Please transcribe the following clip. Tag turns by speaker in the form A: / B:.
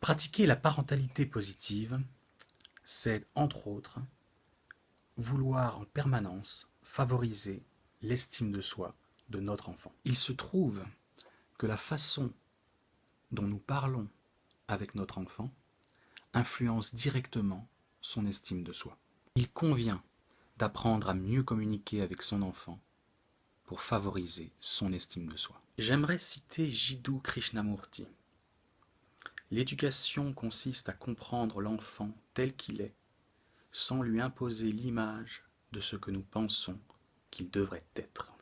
A: Pratiquer la parentalité positive, c'est entre autres vouloir en permanence favoriser l'estime de soi de notre enfant. Il se trouve que la façon dont nous parlons avec notre enfant influence directement son estime de soi. Il convient d'apprendre à mieux communiquer avec son enfant pour favoriser son estime de soi. J'aimerais citer Jiddu Krishnamurti. L'éducation consiste à comprendre l'enfant tel qu'il est, sans lui imposer l'image de ce que nous pensons qu'il devrait être.